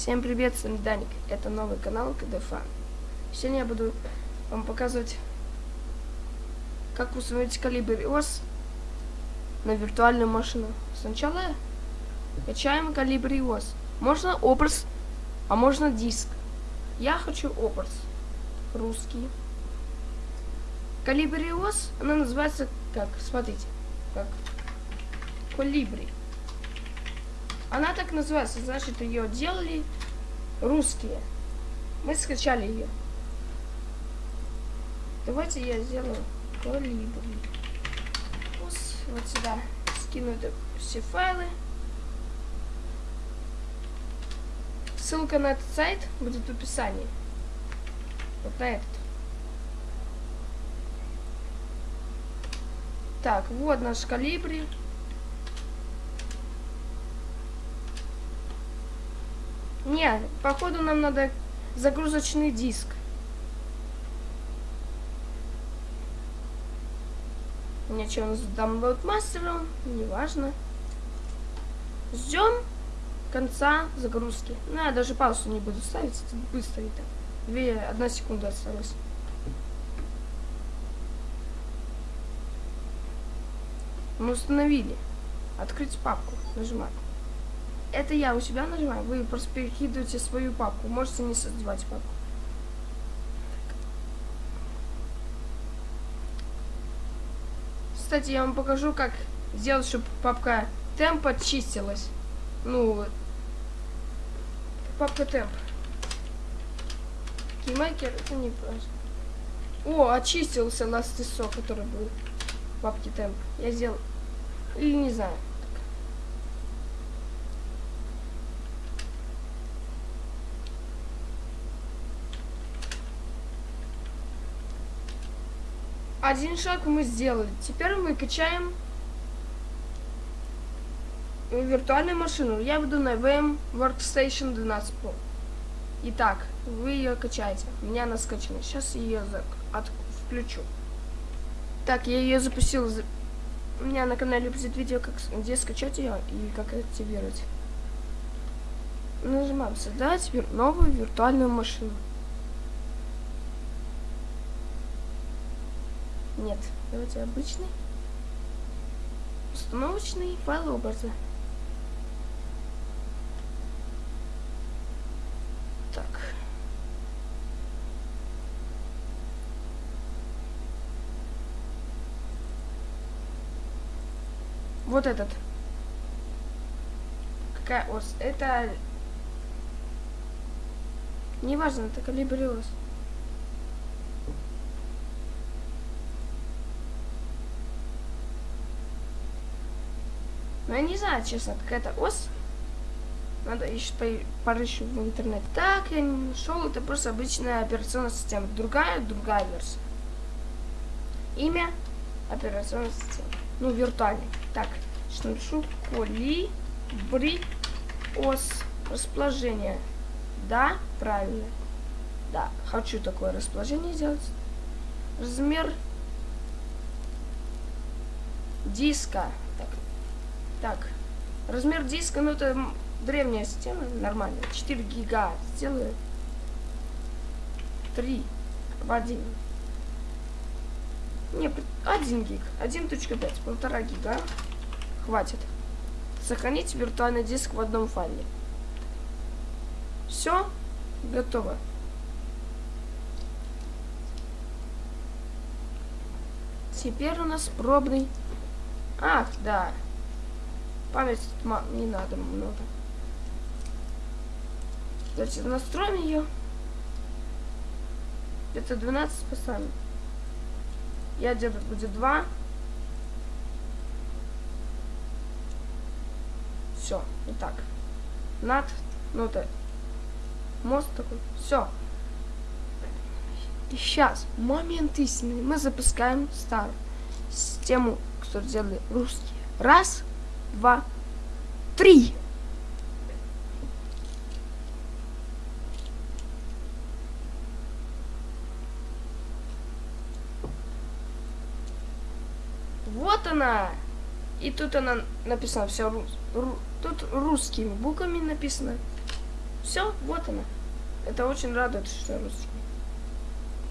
Всем привет, с вами Даник. Это новый канал КДФА. Сегодня я буду вам показывать, как установить калибр iOS на виртуальную машину. Сначала качаем калибр iOS. Можно образ, а можно диск. Я хочу образ. Русский. Калибр iOS, она называется как? Смотрите. Как? Колибри. Она так называется, значит, ее делали русские. Мы скачали ее. Давайте я сделаю колибри. Вот сюда скину это все файлы. Ссылка на этот сайт будет в описании. Вот на этот. Так, вот наш калибри. Не, походу нам надо загрузочный диск. У меня что, он с download? Неважно. Ждем конца загрузки. Ну, я даже паузу не буду ставить, это быстро это. Две, одна секунда осталась. Мы установили. Открыть папку. Нажимаем. Это я у себя нажимаю. Вы просто перекидываете свою папку. Можете не создавать папку. Кстати, я вам покажу, как сделать, чтобы папка темп очистилась. Ну, папка темп. Кеймейкер, это не просто. О, очистился last ISO, который был в папке темп. Я сделал... Или не знаю. Один шаг мы сделали. Теперь мы качаем виртуальную машину. Я буду на VM Workstation 12 Pro. Итак, вы ее качаете. У меня она скачана. Сейчас ее от включу. Так, я ее запустил. У меня на канале будет видео, как, где скачать ее и как активировать. Нажимаем создать новую виртуальную машину. Нет, давайте обычный. Установочный файл образа. Так. Вот этот. Какая ос? Это... Неважно, это калибриоз. Но ну, я не знаю, честно, какая-то ос. Надо еще порыщу в интернете. Так, я не нашел, это просто обычная операционная система. Другая, другая версия. Имя операционной системы. Ну, виртуальный. Так, что напишу? Колибри ос. Расположение. Да, правильно. Да, хочу такое расположение сделать. Размер диска. Так, размер диска, ну это древняя система, нормально. 4 гига сделаю. 3 в 1. Не, 1 гиг. 1.5, полтора гига. Хватит. Сохранить виртуальный диск в одном файле. Все, готово. Теперь у нас пробный. Ах, да. Память не надо много. Давайте настроим ее. Это 12 поставим. Я делать будет 2. Все, вот так. Над, ну это мост такой. Все. И сейчас, момент истины. Мы запускаем старую систему, которую сделали русские. Раз, два, три. Вот она. И тут она написана все рус, ру, тут русскими буквами написано. Все, вот она. Это очень радует, что русский.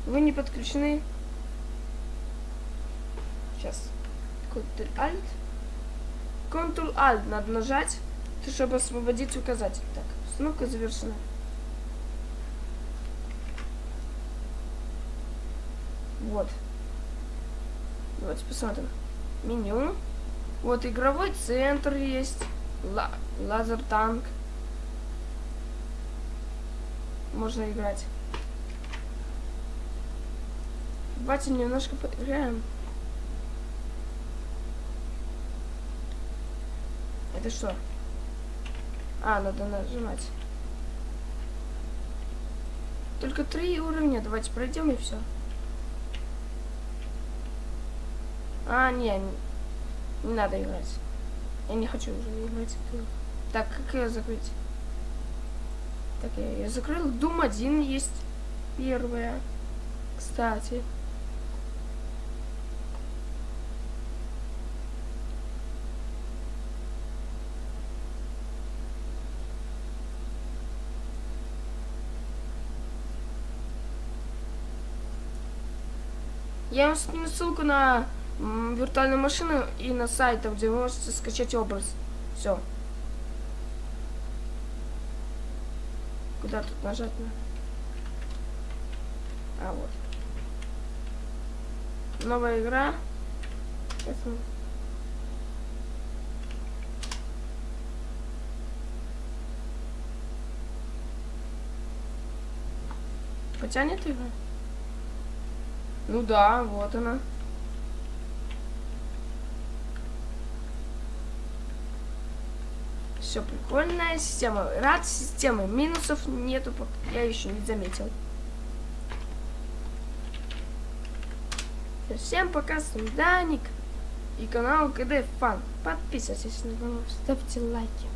Вы не подключены. Сейчас. Ctrl-Alt. Ctrl-Alt надо нажать, чтобы освободить указатель. Так, установка завершена. Вот. Давайте посмотрим. Меню. Вот игровой центр есть. Ла лазер танк. Можно играть. Давайте немножко поиграем. Это что? А, надо нажимать. Только три уровня. Давайте пройдем и все. А, не, не, не надо играть. Я не хочу уже играть. Так, как ее закрыть? Так, я ее закрыл. Дум один есть. Первая. Кстати. Я вам скину ссылку на виртуальную машину и на сайт, где вы можете скачать образ. Все. Куда тут нажать на? А, вот. Новая игра. Потянет игра? Ну да, вот она. Все прикольная система. Рад системы. Минусов нету, я еще не заметил. Всем пока, с вами Даник и канал КД Фан. Подписывайтесь на канал, ставьте лайки.